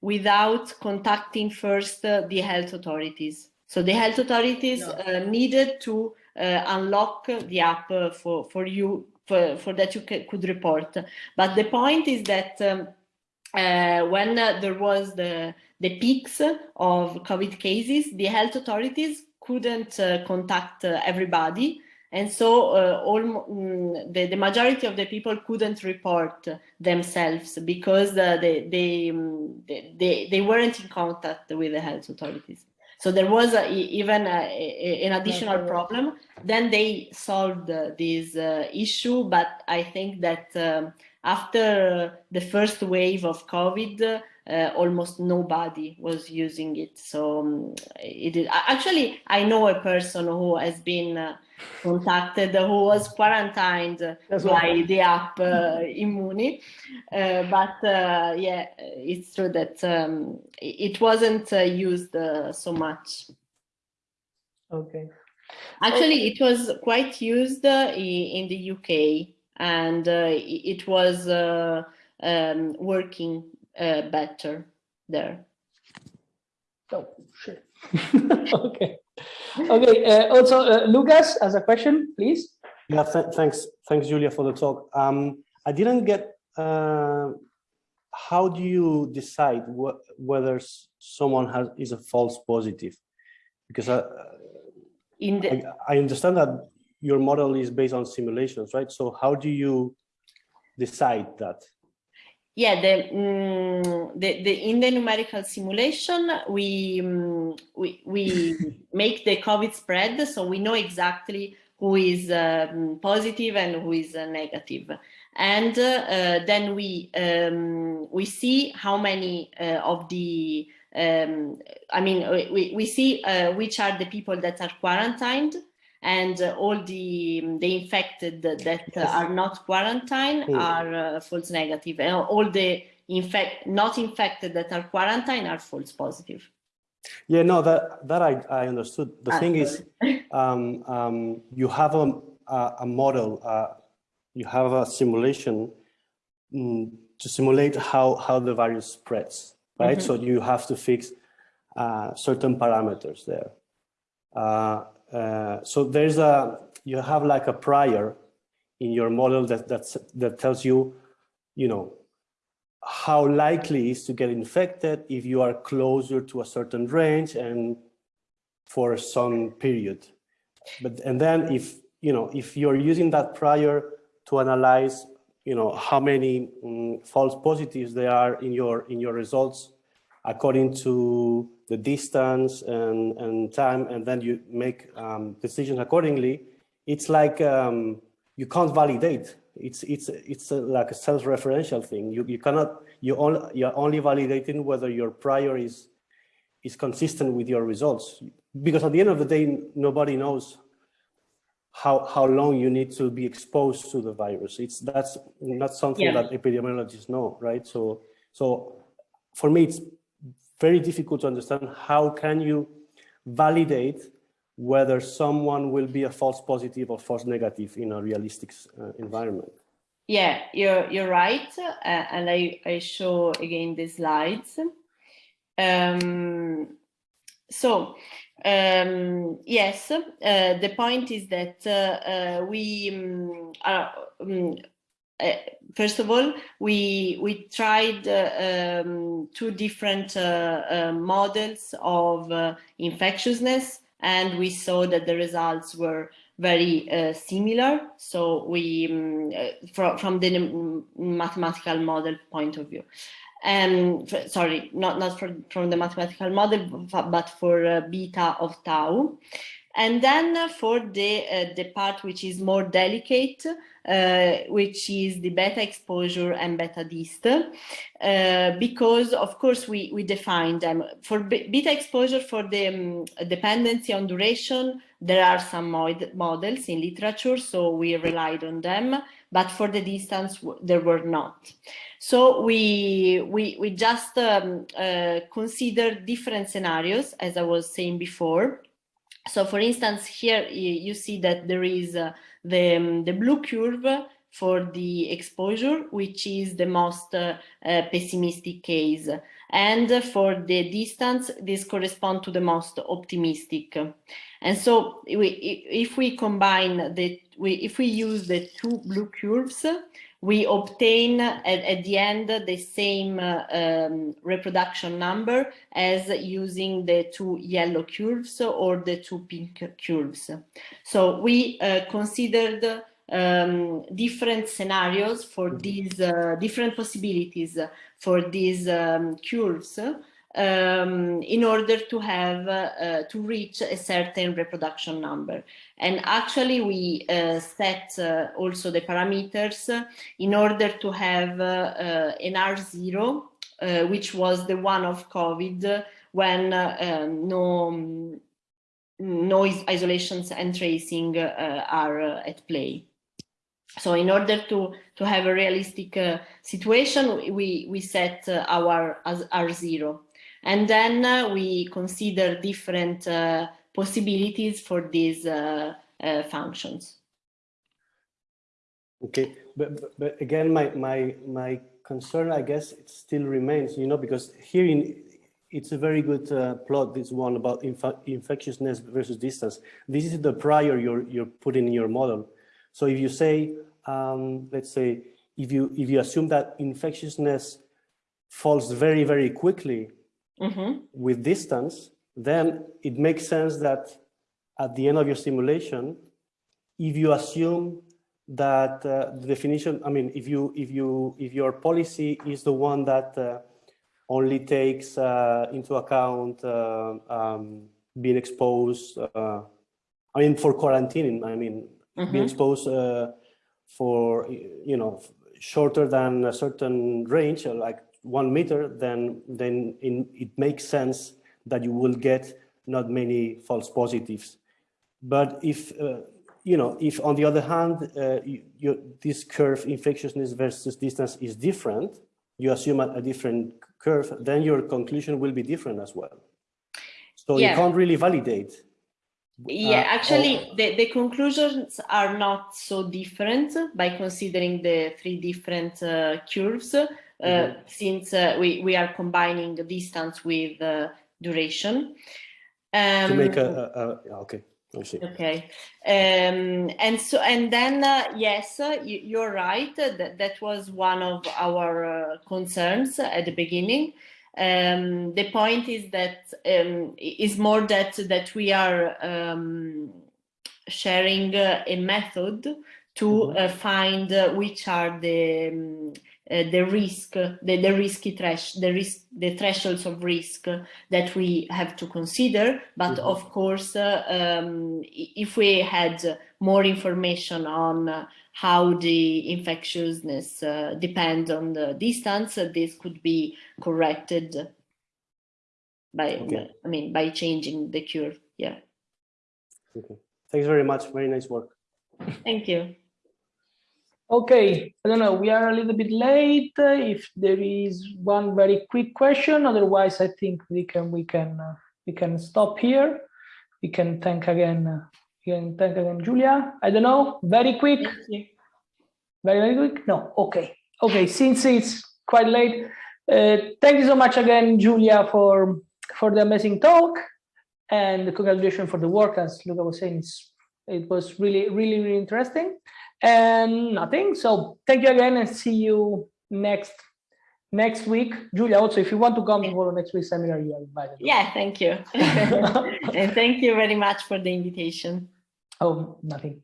without contacting first the health authorities. So the health authorities uh, needed to uh, unlock the app uh, for, for you, for, for that you could report. But the point is that um, uh, when uh, there was the, the peaks of COVID cases, the health authorities couldn't uh, contact uh, everybody. And so uh, all, mm, the, the majority of the people couldn't report themselves because uh, they, um, they, they, they weren't in contact with the health authorities. So there was a, even a, a- an additional problem. Then they solved uh, this uh, issue, but I think that um, after the first wave of COVID, uh, almost nobody was using it. So um, it is, actually, I know a person who has been uh, contacted, who was quarantined That's by what- the app uh, Immuni. Uh, but uh, yeah, it's true that um, it wasn't uh, used uh, so much. Okay. Actually, it was quite used uh, in the UK and uh, it was uh, um, working uh, better there. Oh, shit. [laughs] okay. Okay. Uh, also, uh, Lucas, has a question, please. Yeah, th thanks, thanks, Giulia, for the talk. Um, I didn't get. Uh, how do you decide wh whether someone has is a false positive? Because I, In the, I, I understand that your model is based on simulations, right? So how do you decide that? Yeah, the, mm, the, the in the numerical simulation, we, mm, we, we [laughs] make the COVID spread, so we know exactly who is um, positive and who is uh, negative. And uh, uh, then we, um, we see how many uh, of the, um, I mean, we, we see uh, which are the people that are quarantined and uh, all the the infected that uh, [laughs] are not quarantined Hmm. are uh, false negative and all the infect not infected that are quarantined are false positive Yeah, no, that that I, I understood. The Ah, thing is, [laughs] um, um, you have a a, a model, uh, you have a simulation mm, to simulate how how the virus spreads, right? So you have to fix uh, certain parameters there. Uh, so there's a you have like a prior in your model that that's, that tells you, you know, how likely is to get infected if you are closer to a certain range and for some period. But and then if you know if you're using that prior to analyze you know how many mm, false positives there are in your in your results according to the distance and and time and then you make um, decisions accordingly. It's like um, you can't validate. It's it's it's a, like a self-referential thing. You you cannot you only you're only validating whether your prior is is consistent with your results. Because at the end of the day nobody knows how how long you need to be exposed to the virus. It's that's not something Yeah. that epidemiologists know right? So so for me it's very difficult to understand how can you validate whether someone will be a false positive or false negative in a realistic uh, environment. Yeah you're you're right uh, and i i show again the slides. Um so um yes uh, the point is that uh, uh, we um, are um, uh, first of all, we we tried uh, um, two different uh, uh, models of uh, infectiousness, and we saw that the results were very uh, similar. So we, um, from from the mathematical model point of view, um, sorry, not not from the mathematical model, but for beta of tau. And then for the uh, the part which is more delicate, uh, which is the beta exposure and beta dist, uh, because of course we we define them for beta exposure for the um, dependency on duration. There are some mod- models in literature, so we relied on them. But for the distance, there were not. So we we we just um, uh, consider different scenarios, as I was saying before. So for instance, here you, see that there is uh, the, um, the blue curve for the exposure, which is the most uh, uh, pessimistic case. And for the distance, this corresponds to the most optimistic. And so we, if we combine the, if we use the two blue curves, we obtain at, at the end the same um, reproduction number as using the two yellow curves or the two pink curves. So we uh, considered um, different scenarios for these uh, different possibilities for these um, curves um, in order to have uh, to reach a certain reproduction number. And actually we uh, set uh, also the parameters in order to have uh, an R0, which was the one of COVID when um, no, no isolations and tracing are at play. So in order to, to have a realistic uh, situation, we, we set uh, our R0. And then uh, we consider different uh, possibilities for these uh, functions. Okay, but, but, but again, my, my, my concern, I guess, it still remains, you know, because here in, it's a very good uh, plot, this one about inf infectiousness versus distance. This is the prior you're, you're putting in your model. So if you say, um, let's say, if you, if you assume that infectiousness falls very, very quickly mm -hmm. with distance, then it makes sense that at the end of your simulation, if you assume that uh, the definition, I mean, if you if you if your policy is the one that uh, only takes uh, into account uh, um, being exposed, uh, I mean, for quarantining, I mean, mm -hmm. being exposed uh, for you know shorter than a certain range, like one meter, then then in, it makes sense that you will get not many false positives. But if, uh, you know, if on the other hand, uh, you, you, this curve infectiousness versus distance is different, you assume a, a, different curve, then your conclusion will be different as well. So yeah. you can't really validate. Yeah, uh, actually, the, the conclusions are not so different by considering the three different uh, mm -hmm. since uh, we, we are combining the distance with duration. Um, to make a, a, a okay. Okay, um, and so and then uh, yes, uh, you, are right. That that was one of our uh, concerns at the beginning. Um, the point is that um, is more that that we are um, sharing uh, a method to mm -hmm. find uh, which are the um, uh, the risk, the, the risky thresh, the risk, the thresholds of risk that we have to consider. But mm -hmm. of course, uh, um, if we had more information on uh, how the infectiousness uh, depends on the distance, uh, this could be corrected by, okay. I mean, by changing the curve. Yeah. Okay. Thanks very much. Very nice work. Thank you. Okay, I don't know, we are a little bit late. If there is one very quick question, otherwise I think we can we can uh, we can stop here. We can thank again, uh, we can thank again Giulia. I don't know, very quick. Very very quick. No, okay, okay. Since it's quite late, uh, thank you so much again, Giulia, for for the amazing talk and the congratulations for the work. As Luca was saying, it was really really really interesting and nothing. So thank you again and see you next next week. Giulia, also, if you want to come for next week's seminar, you are invited. Yeah, thank you. [laughs] and thank you very much for the invitation. Oh, nothing.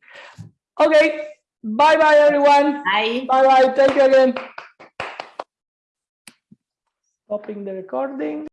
Okay. Bye bye, everyone. Bye. Bye bye. Thank you again. Stopping the recording.